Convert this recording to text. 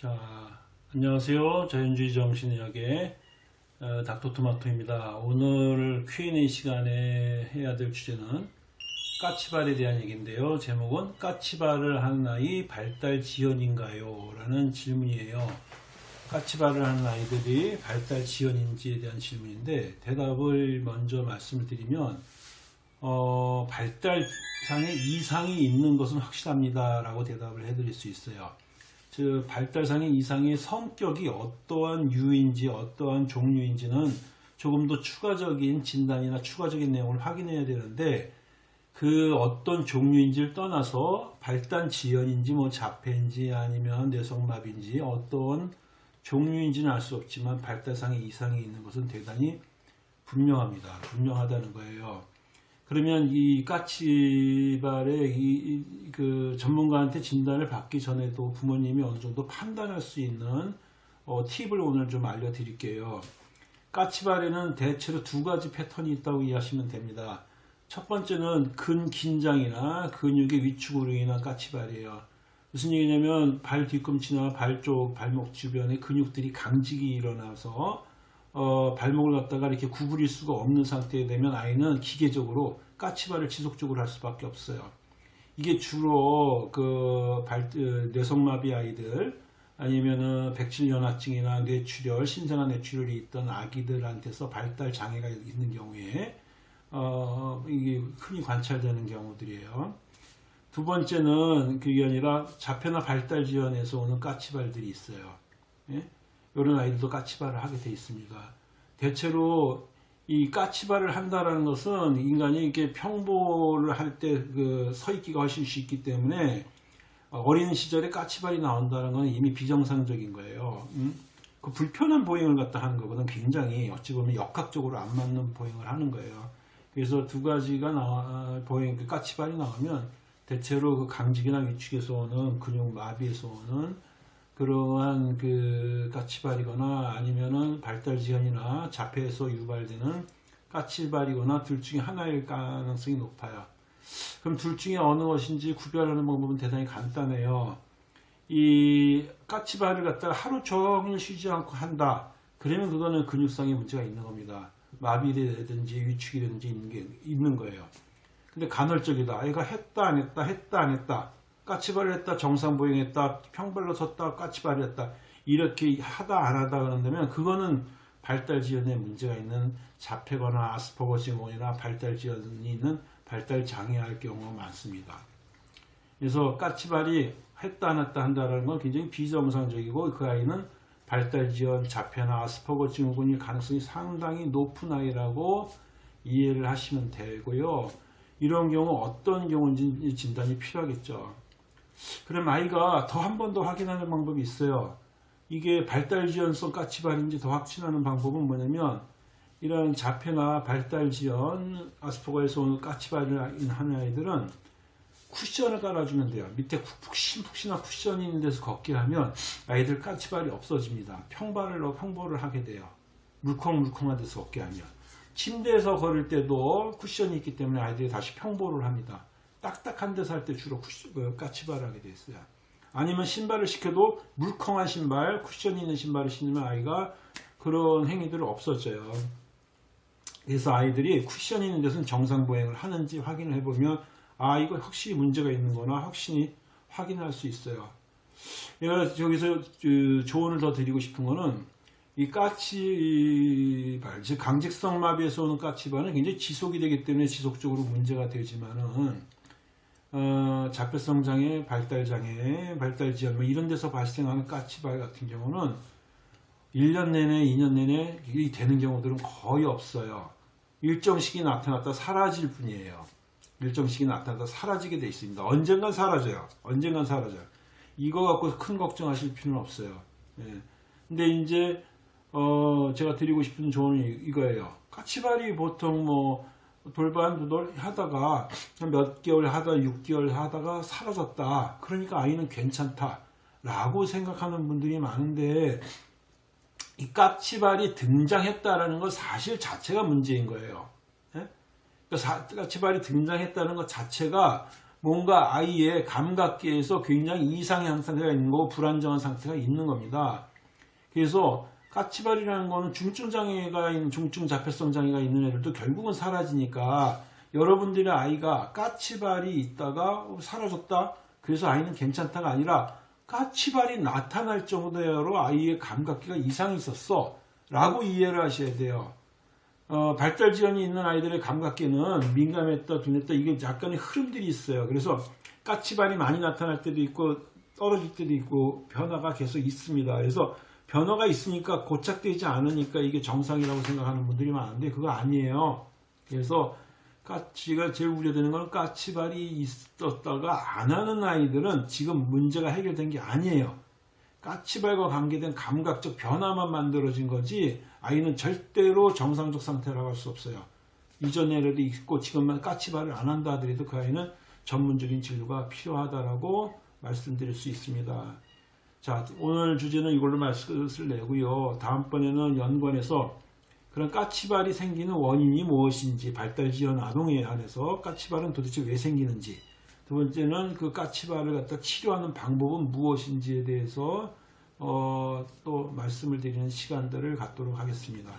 자, 안녕하세요. 자연주의 정신의학의 어, 닥터토마토입니다. 오늘 Q&A 시간에 해야 될 주제는 까치발에 대한 얘기인데요. 제목은 까치발을 하는 아이 발달 지연인가요? 라는 질문이에요. 까치발을 하는 아이들이 발달 지연인지에 대한 질문인데 대답을 먼저 말씀을 드리면 어, 발달상에 이상이 있는 것은 확실합니다. 라고 대답을 해드릴 수 있어요. 즉 발달상의 이상의 성격이 어떠한 유인지 어떠한 종류인지는 조금 더 추가적인 진단이나 추가적인 내용을 확인해야 되는데 그 어떤 종류인지를 떠나서 발달 지연인지 뭐 자폐인지 아니면 뇌성마비인지 어떤 종류인지는 알 수 없지만 발달상의 이상이 있는 것은 대단히 분명합니다. 분명하다는 거예요. 그러면 이 까치발의 이, 그 전문가한테 진단을 받기 전에도 부모님이 어느 정도 판단할 수 있는 어, 팁을 오늘 좀 알려드릴게요. 까치발에는 대체로 두 가지 패턴이 있다고 이해하시면 됩니다. 첫 번째는 근긴장이나 근육의 위축으로 인한 까치발이에요. 무슨 얘기냐면 발 뒤꿈치나 발 쪽, 발목 주변에 근육들이 강직이 일어나서 어, 발목을 갖다가 이렇게 구부릴 수가 없는 상태에 되면 아이는 기계적으로 까치발을 지속적으로 할 수밖에 없어요. 이게 주로 그 발, 어, 뇌성마비 아이들 아니면은 백질연화증이나 뇌출혈, 신생아 뇌출혈이 있던 아기들한테서 발달 장애가 있는 경우에 어, 이게 흔히 관찰되는 경우들이에요. 두 번째는 그게 아니라 자폐나 발달 지연에서 오는 까치발들이 있어요. 예? 이런 아이들도 까치발을 하게 돼 있습니다. 대체로 이 까치발을 한다라는 것은 인간이 이렇게 평보를 할 때 그 서 있기가 훨씬 쉽기 때문에 어린 시절에 까치발이 나온다는 것은 이미 비정상적인 거예요. 음? 그 불편한 보행을 갖다 하는 것보다는 굉장히 어찌 보면 역학적으로 안 맞는 보행을 하는 거예요. 그래서 두 가지가 나와 보행 그 까치발이 나오면 대체로 그 강직이나 위축에서 오는 근육 마비에서 오는 그러한 그 까치발이거나 아니면은 발달 지연이나 자폐에서 유발되는 까치발이거나 둘 중에 하나일 가능성이 높아요. 그럼 둘 중에 어느 것인지 구별하는 방법은 대단히 간단해요. 이 까치발을 갖다가 하루 종일 쉬지 않고 한다. 그러면 그거는 근육상의 문제가 있는 겁니다. 마비라든지 위축이라든지 있는 게 있는 거예요. 근데 간헐적이다. 아이가 했다 안 했다 했다 안 했다. 까치발을 했다 정상보행했다 평발로 섰다 까치발을 했다 이렇게 하다 안 하다 그런다면 그거는 발달지연에 문제가 있는 자폐거나 아스퍼거 증후군이나 발달지연이 있는 발달장애할 경우가 많습니다. 그래서 까치발이 했다 안 했다 한다는 건 굉장히 비정상적이고 그 아이는 발달지연 자폐나 아스퍼거 증후군일 가능성이 상당히 높은 아이라고 이해를 하시면 되고요. 이런 경우 어떤 경우인지 진단이 필요하겠죠. 그럼 아이가 더 한 번 더 확인하는 방법이 있어요. 이게 발달지연성 까치발인지 더 확신하는 방법은 뭐냐면 이런 자폐나 발달지연 아스퍼거에서 오는 까치발을 하는 아이들은 쿠션을 깔아주면 돼요. 밑에 푹신 푹신한 쿠션이 있는 데서 걷게 하면 아이들 까치발이 없어집니다. 평발을 평보를 하게 돼요. 물컹물컹한 데서 걷게 하면 침대에서 걸을 때도 쿠션이 있기 때문에 아이들이 다시 평보를 합니다. 딱딱한 데서 할 때 주로 쿠션, 그 까치발을 하게 돼 있어요. 아니면 신발을 시켜도 물컹한 신발, 쿠션이 있는 신발을 신으면 아이가 그런 행위들을 없어져요. 그래서 아이들이 쿠션이 있는 데서는 정상 보행을 하는지 확인을 해보면 아 이거 확실히 문제가 있는 거나 확실히 확인할 수 있어요. 여기서 그 조언을 더 드리고 싶은 거는 이 까치발, 즉 강직성 마비에서 오는 까치발은 굉장히 지속이 되기 때문에 지속적으로 문제가 되지만은 어, 자폐성 장애, 발달 장애, 발달 지연 뭐 이런 데서 발생하는 까치발 같은 경우는 1년 내내, 2년 내내 이 되는 경우들은 거의 없어요. 일정 시기 나타났다 사라질 뿐이에요. 일정 시기 나타났다 사라지게 돼 있습니다. 언젠간 사라져요. 언젠간 사라져요. 이거 갖고 큰 걱정하실 필요는 없어요. 예. 근데 이제 어, 제가 드리고 싶은 조언이 이거예요. 까치발이 보통 뭐 돌반두돌 하다가 몇 개월 하다 6개월 하다가 사라졌다. 그러니까 아이는 괜찮다. 라고 생각하는 분들이 많은데 이 까치발이 등장했다라는 것 사실 자체가 문제인 거예요. 예? 그러니까 까치발이 등장했다는 것 자체가 뭔가 아이의 감각계에서 굉장히 이상한 상태가 있는 거고 불안정한 상태가 있는 겁니다. 그래서 까치발이라는 거는 중증 장애가 있는 중증 자폐성 장애가 있는 애들도 결국은 사라지니까 여러분들의 아이가 까치발이 있다가 사라졌다. 그래서 아이는 괜찮다가 아니라 까치발이 나타날 정도로 아이의 감각기가 이상이 있었어. 라고 이해를 하셔야 돼요. 어, 발달 지연이 있는 아이들의 감각기는 민감했다, 둔했다, 이게 약간의 흐름들이 있어요. 그래서 까치발이 많이 나타날 때도 있고, 떨어질 때도 있고, 변화가 계속 있습니다. 그래서 변화가 있으니까 고착되지 않으니까 이게 정상이라고 생각하는 분들이 많은데, 그거 아니에요. 그래서 까치가 제일 우려되는 건 까치발이 있었다가 안 하는 아이들은 지금 문제가 해결된 게 아니에요. 까치발과 관계된 감각적 변화만 만들어진 거지 아이는 절대로 정상적 상태라고 할 수 없어요. 이전 에라도 있고 지금만 까치발을 안 한다 하더라도 그 아이는 전문적인 진료가 필요하다라고 말씀드릴 수 있습니다. 자, 오늘 주제는 이걸로 말씀을 내고요. 다음번에는 연관해서 그런 까치발이 생기는 원인이 무엇인지 발달 지연 아동에 한해서 까치발은 도대체 왜 생기는지 두 번째는 그 까치발을 갖다 치료하는 방법은 무엇인지에 대해서 어, 또 말씀을 드리는 시간들을 갖도록 하겠습니다.